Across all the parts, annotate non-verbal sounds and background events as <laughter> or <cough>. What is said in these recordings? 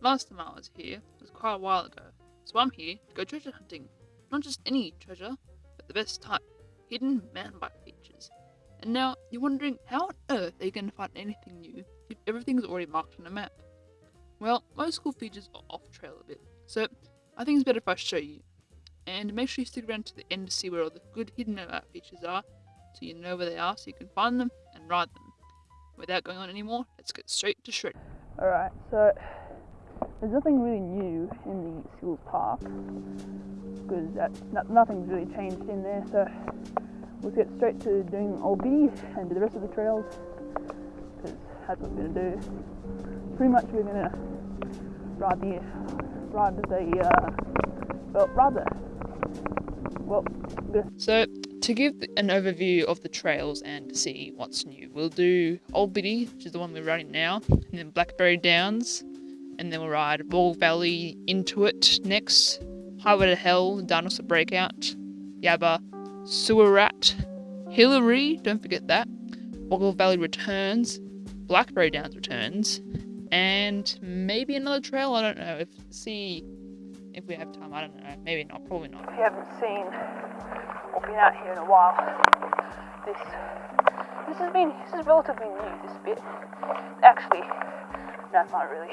last time I was here was quite a while ago, so I'm here to go treasure hunting. Not just any treasure, but the best type hidden mountain bike features. And now you're wondering how on earth are you going to find anything new if everything's already marked on a map? Well, most cool features are off trail a bit, so I think it's better if I show you. And make sure you stick around to the end to see where all the good hidden map features are, so you know where they are so you can find them and ride them. Without going on anymore, let's get straight to shred. Alright, so there's nothing really new in the Seals Park because no, nothing's really changed in there. So we'll get straight to doing Old Biddy and do the rest of the trails because that's what we're gonna do. Pretty much we're gonna ride the ride the uh, well rather well. So to give an overview of the trails and see what's new, we'll do Old Biddy, which is the one we're riding now, and then Blackberry Downs, and then we'll ride Ball Valley into it next, Highway to Hell, Dinosaur Breakout, Yabba, Sewer Rat, Hillary, don't forget that, Boggle Valley returns, Blackberry Downs returns, and maybe another trail, I don't know, if see if we have time, I don't know, maybe not, probably not. If you haven't seen or been out here in a while, this this has been this is relatively new. This bit, actually, it's not really.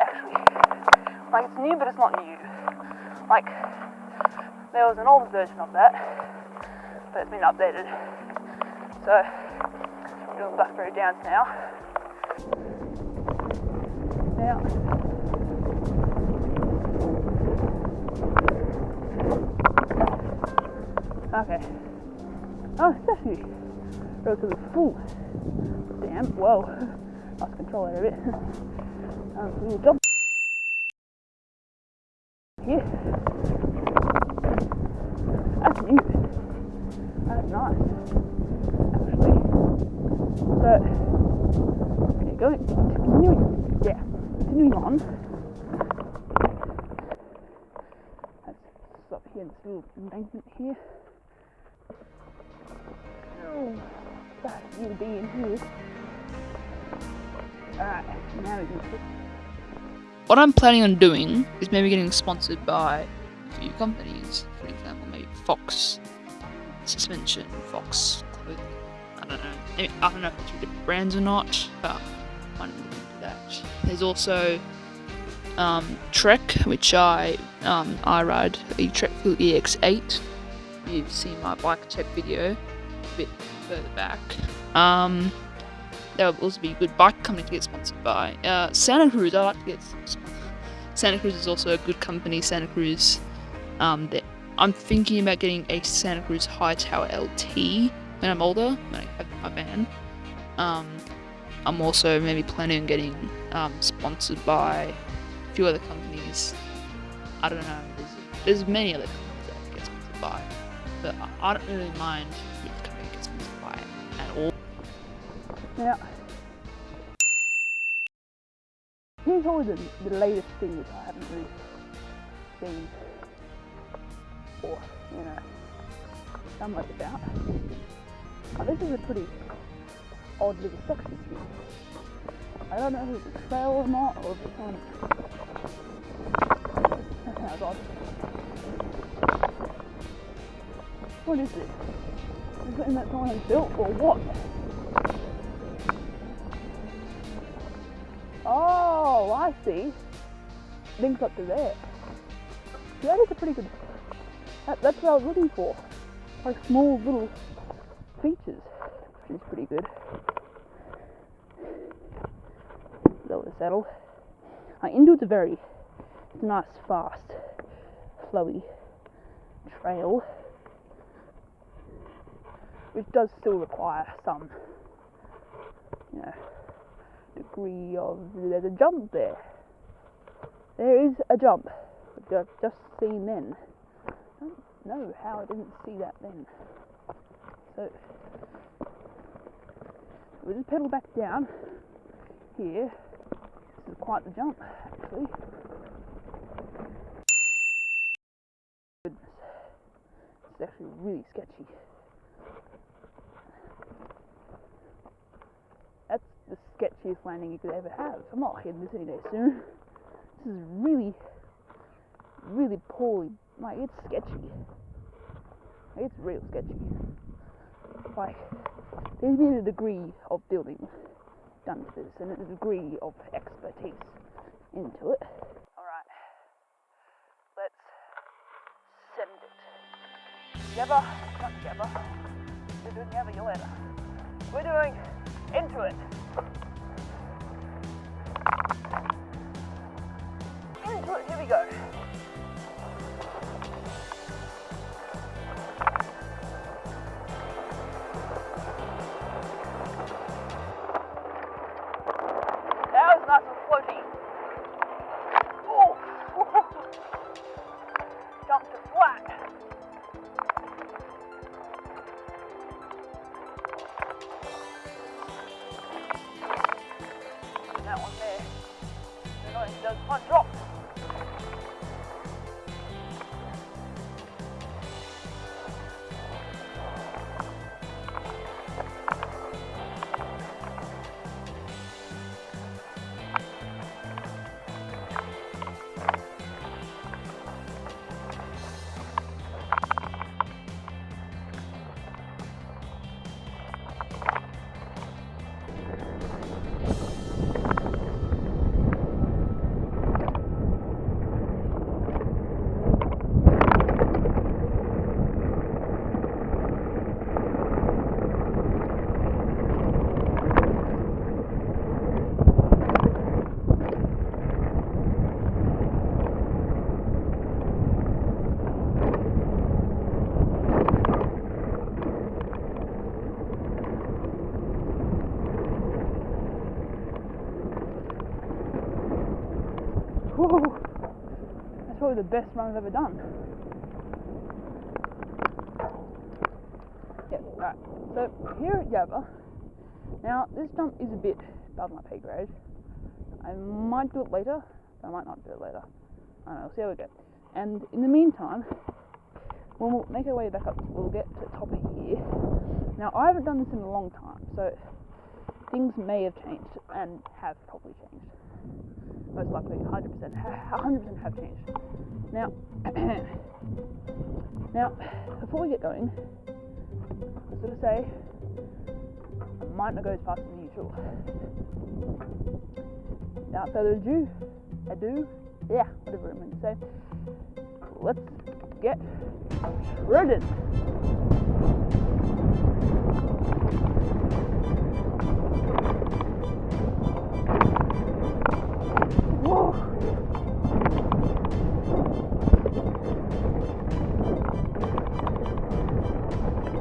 Actually, like it's new, but it's not new. Like there was an old version of that, but it's been updated. So we're doing Blackberry Downs now. Now. Okay. Oh, it's actually relatively full. Damn, whoa. Control out of it. <laughs> um, jump. Here. That's new. That's nice. Actually. So, okay, going, continuing, yeah, continuing on. Let's stop here, this little embankment here. Oh, God, you be in here. What I'm planning on doing is maybe getting sponsored by a few companies. For example, maybe Fox Suspension, Fox Clothing. I don't know. Maybe, I don't know if it's different brands or not, but I'm looking into that. There's also um, Trek, which I um, I ride a Trek Fuel EX8. You've seen my bike check video a bit further back. Um, that would also be a good bike company to get sponsored by. Uh, Santa Cruz, I like to get sponsored. Santa Cruz is also a good company. Santa Cruz. Um, that I'm thinking about getting a Santa Cruz Hightower LT when I'm older, when I have my van. Um, I'm also maybe planning on getting um, sponsored by a few other companies. I don't know. There's, there's many other companies that I get sponsored by, but I, I don't really mind Now, here's probably the, the latest thing which I haven't really seen or, you know, done much about. Now, this is a pretty odd little section here. I don't know if it's a trail or not, or if it's on. <laughs> That odd. What is this? something that someone has built or what? Oh, I see. Links up to there. See, that is a pretty good. That, that's what I was looking for. Like small little features, which is pretty good. Lower the saddle. Uh, it's a very nice, fast, flowy trail which does still require some, you know, degree of, there's a jump there. There is a jump, I've just seen then. I don't know how I didn't see that then. So, we'll just pedal back down here. This is quite the jump, actually. Goodness. It's actually really sketchy. Sketchiest landing you could ever have. I'm not hitting this any day soon. This is really, really poorly. Like it's sketchy. It's real sketchy. Like there's been a degree of building done to this and a degree of expertise into it. Alright. Let's send it. Together, not. We're doing. We're doing into it. Here we go. It front drop. Whew. That's probably the best run I've ever done. Yeah, right. So here at Java, now this jump is a bit above my pay grade. I might do it later, but I might not do it later. I don't know, we'll see how we go. And in the meantime, when we'll make our way back up, we'll get to the top of here. Now I haven't done this in a long time, so things may have changed and have probably changed most likely 100% 100% have changed. Now, <clears throat> now before we get going, I going to say I might not go as fast as usual. Without further ado, ado, yeah, whatever I'm going to say. Let's get started.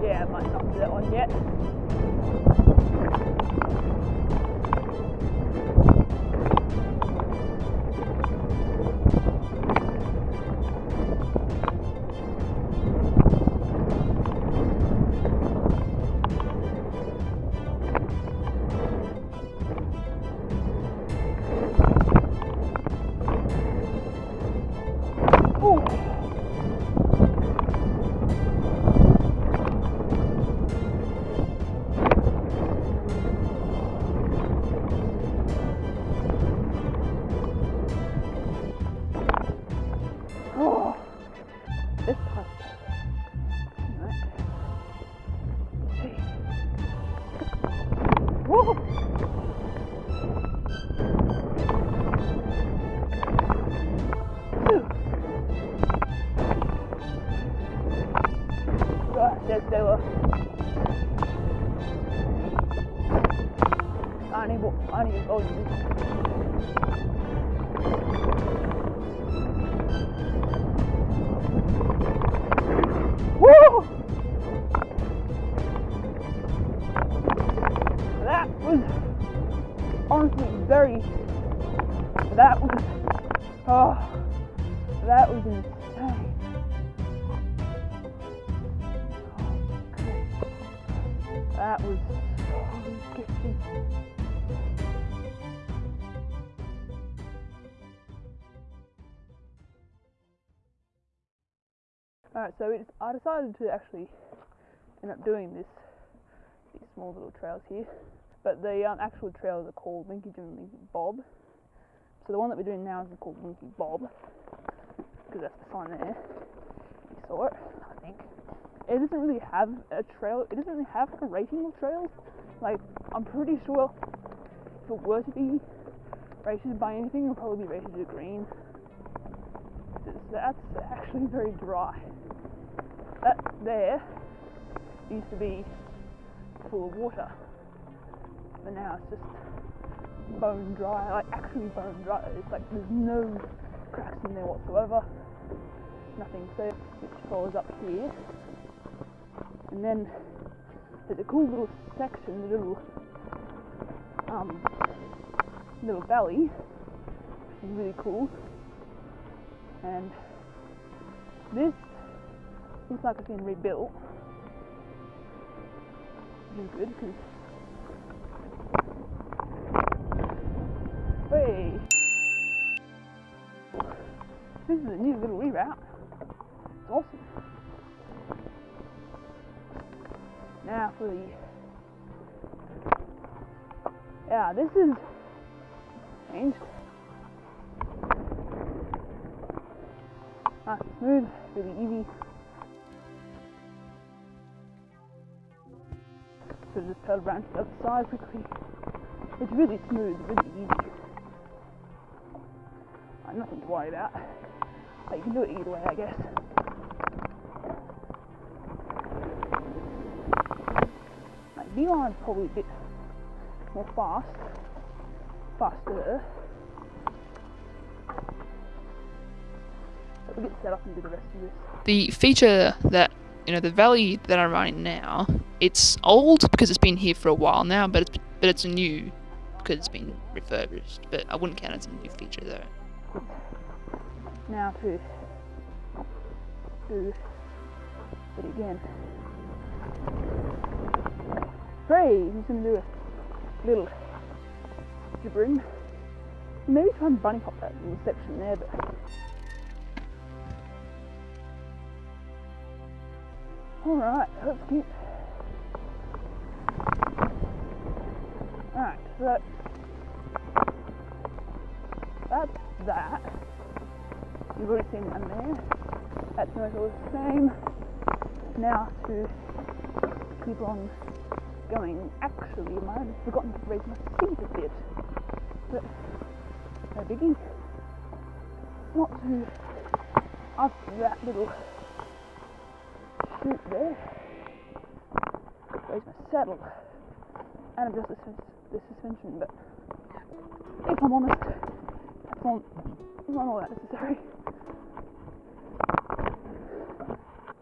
Yeah, I might not do that one yet. I need, I need to go Alright, so it's, I decided to actually end up doing this, these small little trails here. But the um, actual trails are called Linky Jim and Linky Bob. So the one that we're doing now is called Winky Bob, because that's the sign there. You saw it, I think. It doesn't really have a trail. It doesn't really have like a rating of trails. Like I'm pretty sure if it were to be rated by anything, it'll probably be rated a green. 'Cause That's actually very dry. That there used to be full of water, but now it's just bone dry, like actually bone dry. It's like there's no cracks in there whatsoever. Nothing. So it follows up here, and then there's a cool little section, a little um little valley, which is really cool. And this looks like it's been rebuilt, which is good because Hey! This is a new little reroute. It's awesome. Now for the. Yeah, this is changed. Nice smooth, really easy. So just pedal around to the other side quickly. It's really smooth, really easy. Nothing to worry about. You can do it either way, I guess. Like, Beeline's probably a bit more fast, faster. Set up and do the rest of this. The feature that you know the valley that I'm running now, it's old because it's been here for a while now, but it's but it's new because it's been refurbished. But I wouldn't count it as a new feature though. Now to do it again. Three, he's gonna do a little gibbering. Maybe try and bunny hop that little section there, but Alright, let's cute. Alright, so that, that's that. You've already seen one there. That's not all the same. Now to keep on going. Actually, I have forgotten to raise my feet a bit. But no biggie. Not to up that little there. Raise my saddle and adjust the, the suspension, but if I'm honest, that's not, not all that necessary.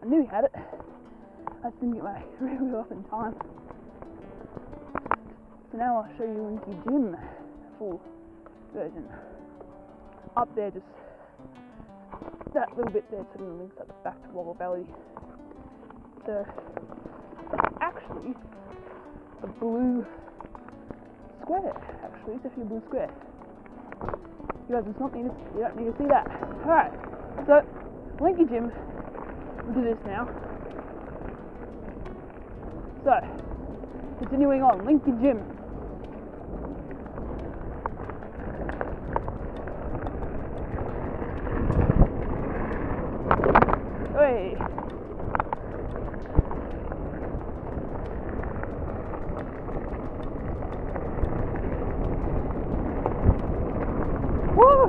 I knew he had it. I just didn't get my <laughs> rear wheel up in time. So now I'll show you Winky Jim full version. Up there, just that little bit there sort of links up back to Woggle Valley. It's actually a blue square. Actually, it's actually a blue square. You guys, it's not need to, you don't need to see that. All right. So, Linky Jim, we'll do this now. So, continuing on, Linky Jim. Hey. Woo!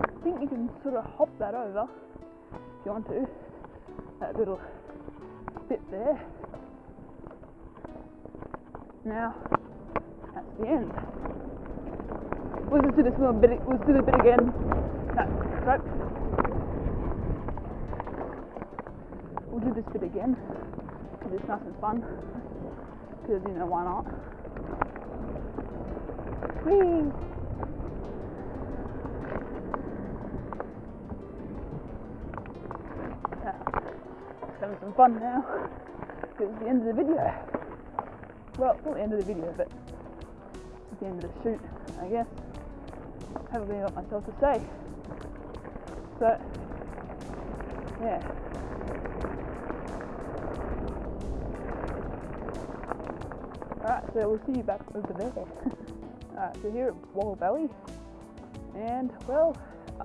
I think you can sort of hop that over if you want to. That little bit there. Now, that's the end. We'll just do this little bit. We'll do the bit again. No, right. We'll do this bit again because it's nice and fun. Because you know why not? Whee! Some fun now. Because it's the end of the video. Well, it's not the end of the video, but it's the end of the shoot, I guess. I haven't really got myself to say. So, yeah. Alright, so we'll see you back over there. <laughs> Alright, so here at Wall Valley, and well,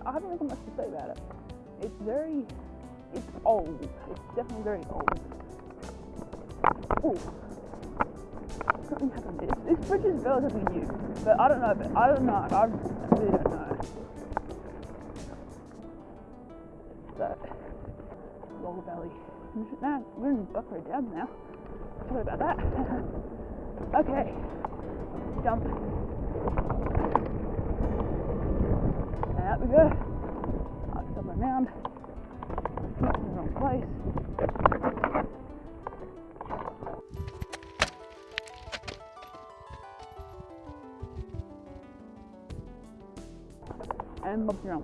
I haven't really got much to say about it. It's very, it's old. It's definitely very old. Ooh. This, this bridge is relatively new, but I don't know. But I don't know. I really don't know. So, Walla Valley. Now we're in Buffalo Downs now. Sorry about that. <laughs> okay, jump. Out we go. I'll jump around. Wrong place. And Bob's your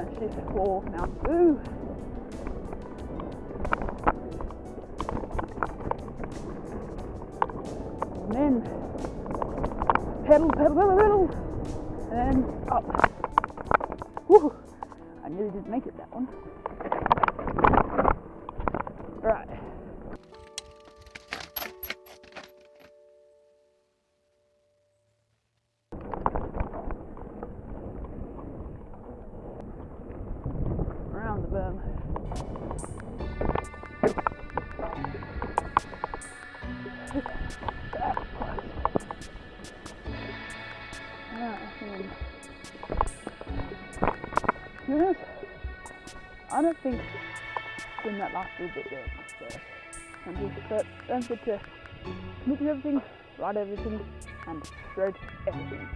uncle. downshift for Mount Boo. And then pedal, pedal, pedal, pedal, and then up. Woo! I nearly didn't make it that one. Be honest, I don't think when that last little bit there, so I'm just, forget to look at everything, write everything, and stroke everything.